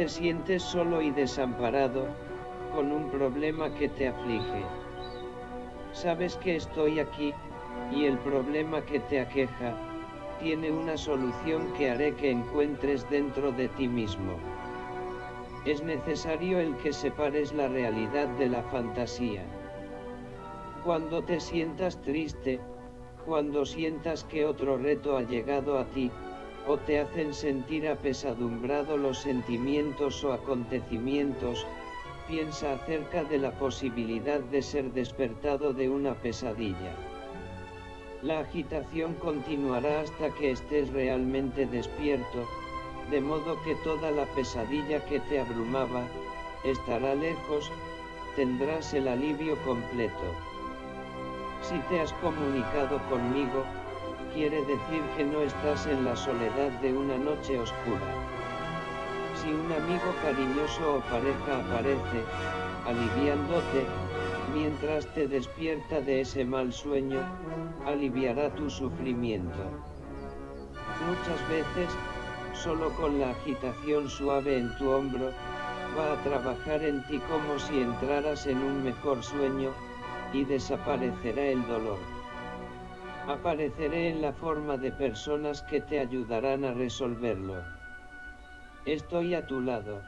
te sientes solo y desamparado, con un problema que te aflige. Sabes que estoy aquí, y el problema que te aqueja, tiene una solución que haré que encuentres dentro de ti mismo. Es necesario el que separes la realidad de la fantasía. Cuando te sientas triste, cuando sientas que otro reto ha llegado a ti, o te hacen sentir apesadumbrado los sentimientos o acontecimientos, piensa acerca de la posibilidad de ser despertado de una pesadilla. La agitación continuará hasta que estés realmente despierto, de modo que toda la pesadilla que te abrumaba, estará lejos, tendrás el alivio completo. Si te has comunicado conmigo, quiere decir que no estás en la soledad de una noche oscura. Si un amigo cariñoso o pareja aparece, aliviándote, mientras te despierta de ese mal sueño, aliviará tu sufrimiento. Muchas veces, solo con la agitación suave en tu hombro, va a trabajar en ti como si entraras en un mejor sueño, y desaparecerá el dolor. Apareceré en la forma de personas que te ayudarán a resolverlo. Estoy a tu lado.